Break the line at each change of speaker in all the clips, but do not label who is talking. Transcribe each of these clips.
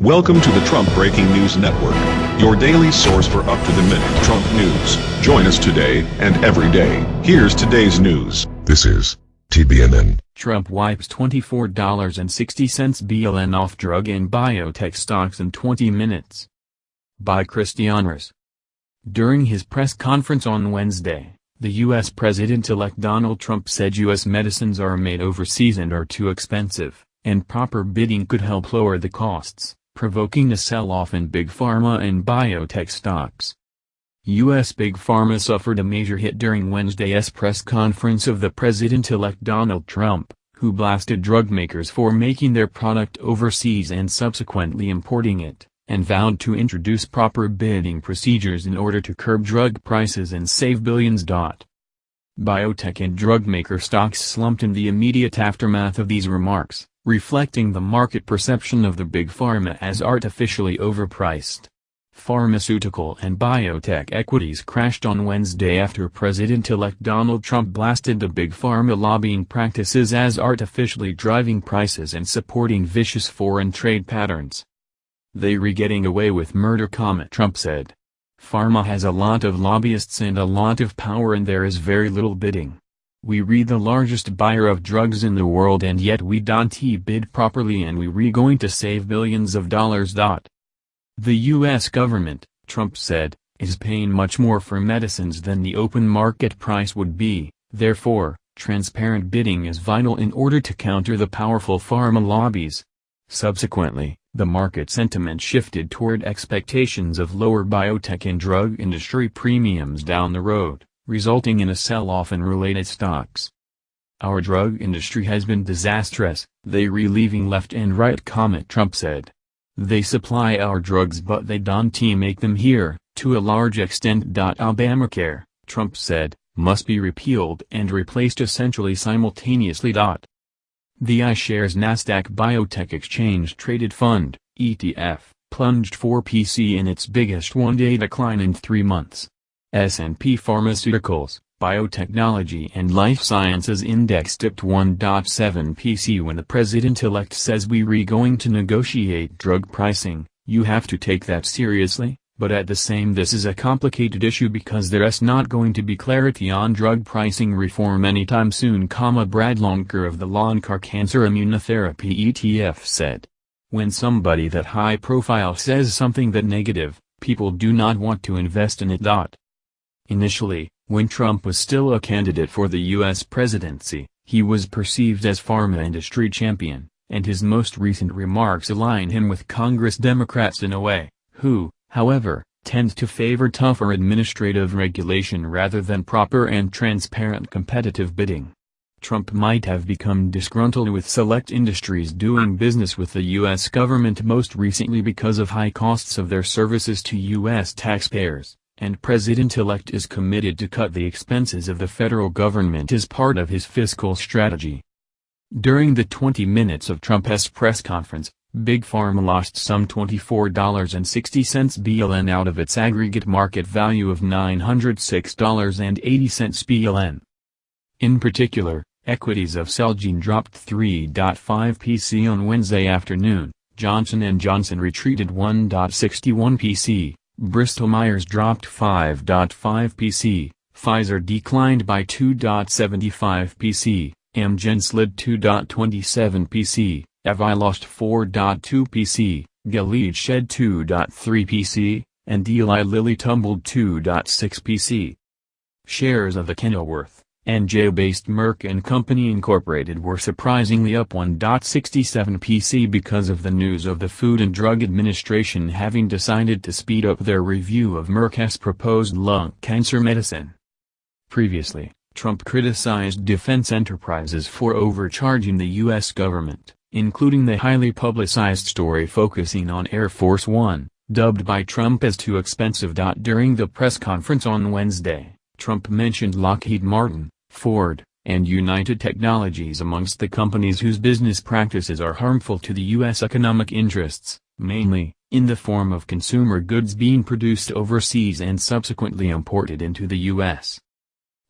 Welcome to the Trump Breaking News Network, your daily source for up-to-the-minute Trump news. Join us today and every day. Here's today's news.
This is TBNN.
Trump wipes $24.60 BLN off drug and biotech stocks in 20 minutes. By Christian Christianers. During his press conference on Wednesday, the U.S. President-elect Donald Trump said U.S. medicines are made overseas and are too expensive, and proper bidding could help lower the costs provoking a sell-off in big pharma and biotech stocks. U.S. Big Pharma suffered a major hit during Wednesday's press conference of the President-elect Donald Trump, who blasted drug makers for making their product overseas and subsequently importing it, and vowed to introduce proper bidding procedures in order to curb drug prices and save billions. Biotech and drug maker stocks slumped in the immediate aftermath of these remarks reflecting the market perception of the big pharma as artificially overpriced. Pharmaceutical and biotech equities crashed on Wednesday after President-elect Donald Trump blasted the big pharma lobbying practices as artificially driving prices and supporting vicious foreign trade patterns. They re getting away with murder Trump said. Pharma has a lot of lobbyists and a lot of power and there is very little bidding. We re the largest buyer of drugs in the world and yet we don't bid properly and we re going to save billions of dollars. The U.S. government, Trump said, is paying much more for medicines than the open market price would be, therefore, transparent bidding is vital in order to counter the powerful pharma lobbies. Subsequently, the market sentiment shifted toward expectations of lower biotech and drug industry premiums down the road resulting in a sell-off in related stocks. Our drug industry has been disastrous, they relieving left and right comment Trump said. They supply our drugs but they don't make them here, to a large extent. Obamacare, Trump said, must be repealed and replaced essentially simultaneously. The iShares Nasdaq Biotech Exchange Traded Fund, ETF, plunged 4PC in its biggest one-day decline in three months. S&P Pharmaceuticals, Biotechnology and Life Sciences Index dipped 1.7 PC when the president-elect says we re going to negotiate drug pricing, you have to take that seriously, but at the same this is a complicated issue because there's not going to be clarity on drug pricing reform anytime soon, Brad Loncar of the Loncar Cancer Immunotherapy ETF said. When somebody that high profile says something that negative, people do not want to invest in it. Initially, when Trump was still a candidate for the U.S. presidency, he was perceived as pharma industry champion, and his most recent remarks align him with Congress Democrats in a way, who, however, tend to favor tougher administrative regulation rather than proper and transparent competitive bidding. Trump might have become disgruntled with select industries doing business with the U.S. government most recently because of high costs of their services to U.S. taxpayers and President-elect is committed to cut the expenses of the federal government as part of his fiscal strategy. During the 20 minutes of Trump's press conference, Big Pharma lost some $24.60 BLN out of its aggregate market value of $906.80 BLN. In particular, equities of Celgene dropped 3.5 PC on Wednesday afternoon, Johnson & Johnson retreated 1.61 PC, Bristol-Myers dropped 5.5 PC, Pfizer declined by 2.75 PC, Amgen slid 2.27 PC, AbbVie lost 4.2 PC, Gilead shed 2.3 PC, and Eli Lilly tumbled 2.6 PC. Shares of the Kenilworth, NJ-based Merck & Company Incorporated were surprisingly up 1.67 PC because of the news of the Food and Drug Administration having decided to speed up their review of Merck's proposed lung cancer medicine. Previously, Trump criticized defense enterprises for overcharging the U.S. government, including the highly publicized story focusing on Air Force One, dubbed by Trump as too expensive. During the press conference on Wednesday, Trump mentioned Lockheed Martin, Ford, and United Technologies amongst the companies whose business practices are harmful to the U.S. economic interests, mainly, in the form of consumer goods being produced overseas and subsequently imported into the U.S.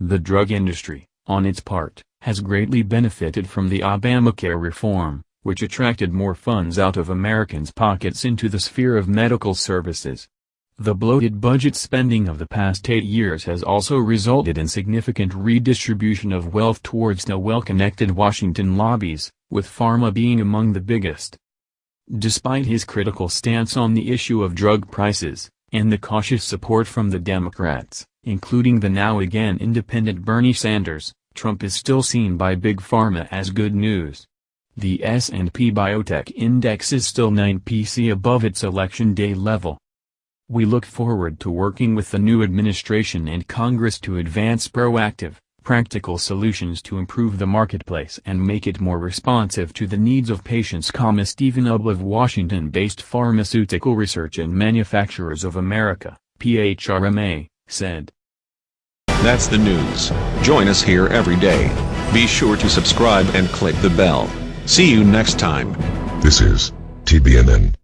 The drug industry, on its part, has greatly benefited from the Obamacare reform, which attracted more funds out of Americans' pockets into the sphere of medical services. The bloated budget spending of the past eight years has also resulted in significant redistribution of wealth towards the well-connected Washington lobbies, with pharma being among the biggest. Despite his critical stance on the issue of drug prices, and the cautious support from the Democrats, including the now again independent Bernie Sanders, Trump is still seen by Big Pharma as good news. The S&P Biotech Index is still 9 PC above its election day level. We look forward to working with the new administration and Congress to advance proactive, practical solutions to improve the marketplace and make it more responsive to the needs of patients. Stephen Ubl of Washington-based Pharmaceutical Research and Manufacturers of America, PHRMA, said.
That's the news. Join us here every day. Be sure to subscribe and click the bell. See you next time.
This is TBNN.